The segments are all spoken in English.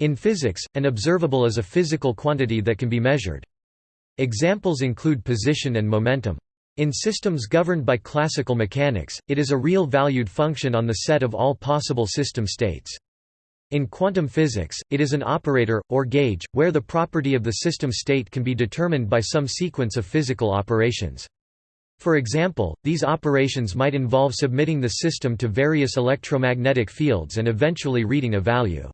In physics, an observable is a physical quantity that can be measured. Examples include position and momentum. In systems governed by classical mechanics, it is a real valued function on the set of all possible system states. In quantum physics, it is an operator, or gauge, where the property of the system state can be determined by some sequence of physical operations. For example, these operations might involve submitting the system to various electromagnetic fields and eventually reading a value.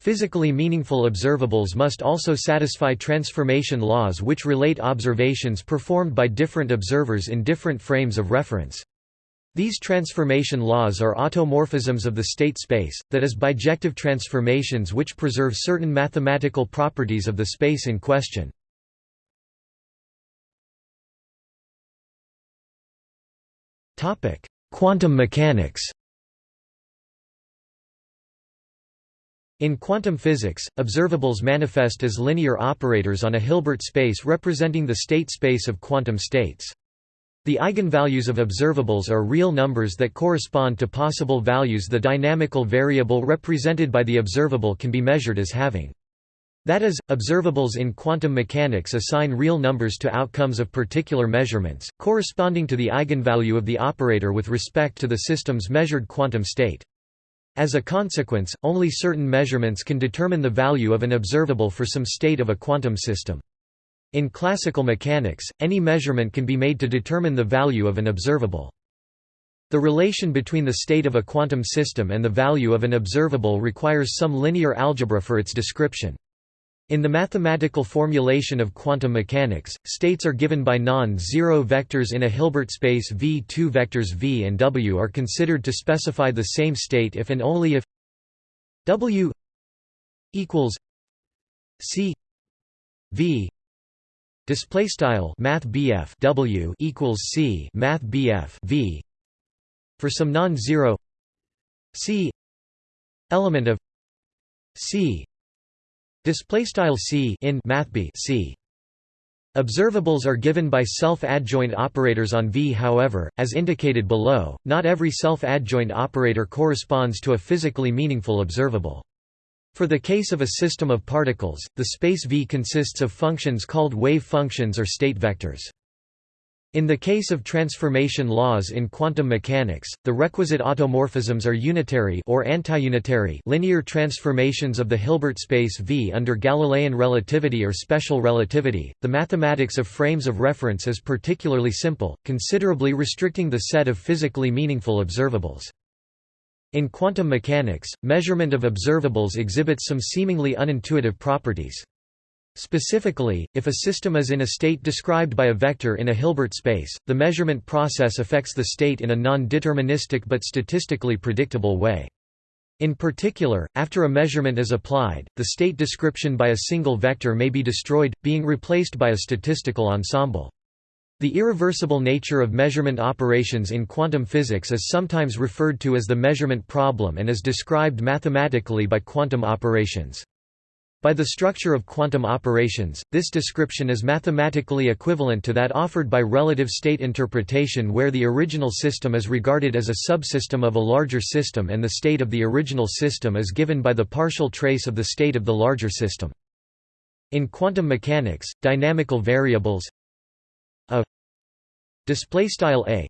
Physically meaningful observables must also satisfy transformation laws which relate observations performed by different observers in different frames of reference. These transformation laws are automorphisms of the state space, that is bijective transformations which preserve certain mathematical properties of the space in question. Quantum mechanics In quantum physics, observables manifest as linear operators on a Hilbert space representing the state space of quantum states. The eigenvalues of observables are real numbers that correspond to possible values the dynamical variable represented by the observable can be measured as having. That is, observables in quantum mechanics assign real numbers to outcomes of particular measurements, corresponding to the eigenvalue of the operator with respect to the system's measured quantum state. As a consequence, only certain measurements can determine the value of an observable for some state of a quantum system. In classical mechanics, any measurement can be made to determine the value of an observable. The relation between the state of a quantum system and the value of an observable requires some linear algebra for its description. In the mathematical formulation of quantum mechanics, states are given by non-zero vectors in a Hilbert space V. Two vectors v and w are considered to specify the same state if and only if w equals c v display style math w equals c math v for some non-zero c element of c Display style c in math b c Observables are given by self-adjoint operators on V. However, as indicated below, not every self-adjoint operator corresponds to a physically meaningful observable. For the case of a system of particles, the space V consists of functions called wave functions or state vectors. In the case of transformation laws in quantum mechanics, the requisite automorphisms are unitary or antiunitary linear transformations of the Hilbert space V under Galilean relativity or special relativity. The mathematics of frames of reference is particularly simple, considerably restricting the set of physically meaningful observables. In quantum mechanics, measurement of observables exhibits some seemingly unintuitive properties. Specifically, if a system is in a state described by a vector in a Hilbert space, the measurement process affects the state in a non-deterministic but statistically predictable way. In particular, after a measurement is applied, the state description by a single vector may be destroyed, being replaced by a statistical ensemble. The irreversible nature of measurement operations in quantum physics is sometimes referred to as the measurement problem and is described mathematically by quantum operations. By the structure of quantum operations, this description is mathematically equivalent to that offered by relative state interpretation where the original system is regarded as a subsystem of a larger system and the state of the original system is given by the partial trace of the state of the larger system. In quantum mechanics, dynamical variables a displaystyle a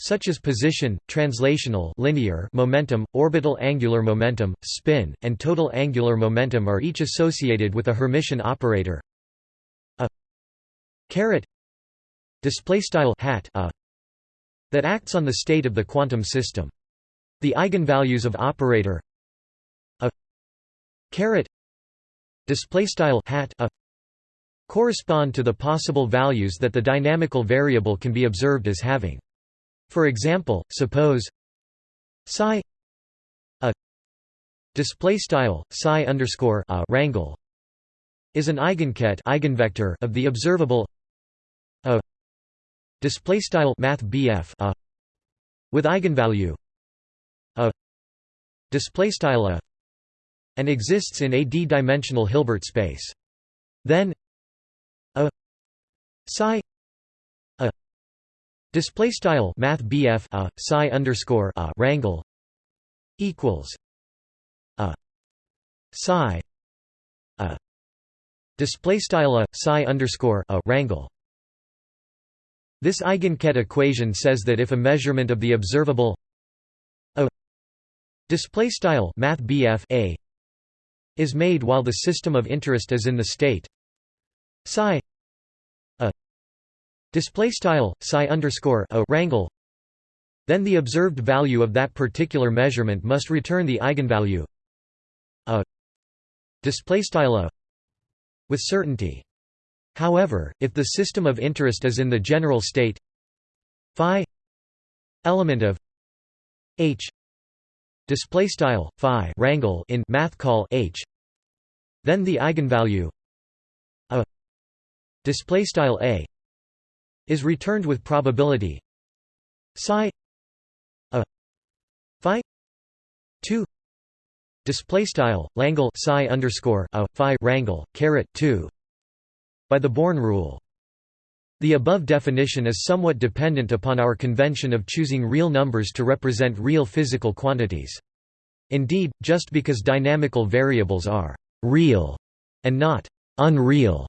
such as position, translational linear momentum, orbital angular momentum, spin, and total angular momentum are each associated with a Hermitian operator a hat a that acts on the state of the quantum system. The eigenvalues of operator a hat a correspond to the possible values that the dynamical variable can be observed as having. For example, suppose psi a display style psi underscore a rangle is an eigenket eigenvector of the observable a display style math a with eigenvalue a display style a and exists in a d-dimensional Hilbert space. Then a psi Display style Math BF a uh, psi underscore uh, a rangle equals a psi a display style a psi underscore a rangle. This eigenket equation says that if a measurement of the observable a display style math a is made while the system of interest is in the state psi display style psi underscore a rangle. Then the observed value of that particular measurement must return the eigenvalue a display style a with certainty. However, if the system of interest is in the general state phi element of h display style phi rangle in math call h then the eigenvalue a display style a is returned with probability psi a phi 2 display style langle psi underscore a phi rangle caret 2 by the Born rule. The above definition is somewhat dependent upon our convention of choosing real numbers to represent real physical quantities. Indeed, just because dynamical variables are «real» and not «unreal»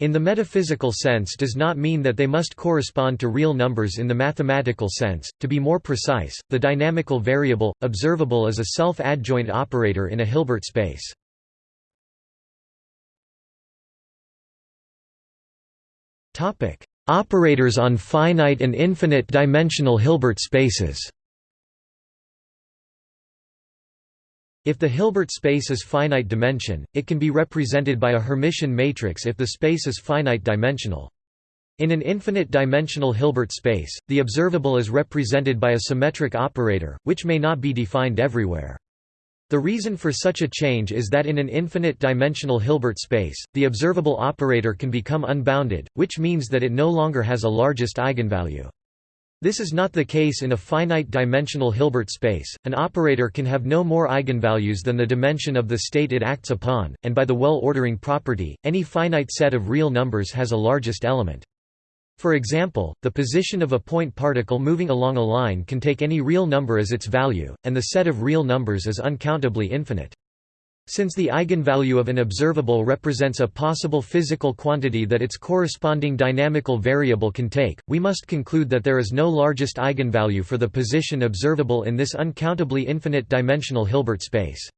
in the metaphysical sense does not mean that they must correspond to real numbers in the mathematical sense. To be more precise, the dynamical variable, observable is a self-adjoint operator in a Hilbert space. Operators on finite and infinite dimensional Hilbert spaces. If the Hilbert space is finite dimension, it can be represented by a Hermitian matrix if the space is finite dimensional. In an infinite dimensional Hilbert space, the observable is represented by a symmetric operator, which may not be defined everywhere. The reason for such a change is that in an infinite-dimensional Hilbert space, the observable operator can become unbounded, which means that it no longer has a largest eigenvalue. This is not the case in a finite-dimensional Hilbert space. An operator can have no more eigenvalues than the dimension of the state it acts upon, and by the well-ordering property, any finite set of real numbers has a largest element. For example, the position of a point particle moving along a line can take any real number as its value, and the set of real numbers is uncountably infinite. Since the eigenvalue of an observable represents a possible physical quantity that its corresponding dynamical variable can take, we must conclude that there is no largest eigenvalue for the position observable in this uncountably infinite dimensional Hilbert space.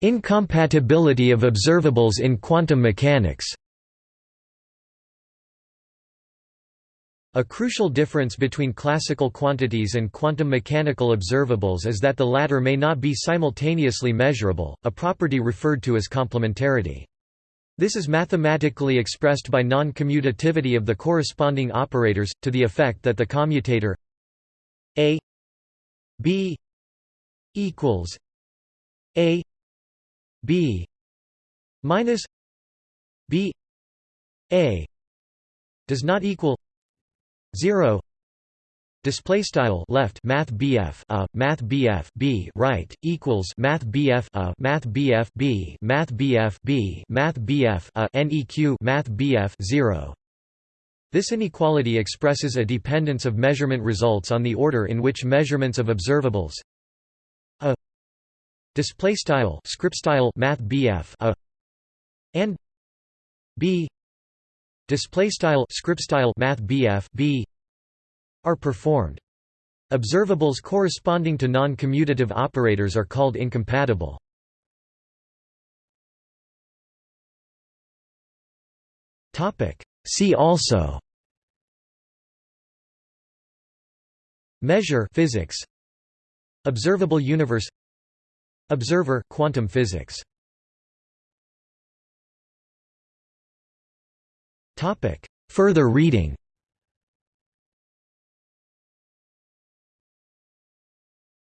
Incompatibility of observables in quantum mechanics A crucial difference between classical quantities and quantum mechanical observables is that the latter may not be simultaneously measurable, a property referred to as complementarity. This is mathematically expressed by non-commutativity of the corresponding operators, to the effect that the commutator a b equals a b minus b a does not equal 0 display style left math bf a math bf b right equals math bf a math bf b math bf b math bf a neq math bf 0 this inequality expresses a dependence of measurement results on the order in which measurements of observables. A. Display style script style math BF a. And B display style script style math BF B are performed. Observables corresponding to non-commutative operators are called incompatible. Topic. See also measure physics. Observable universe. Observer quantum physics. Topic: Further reading.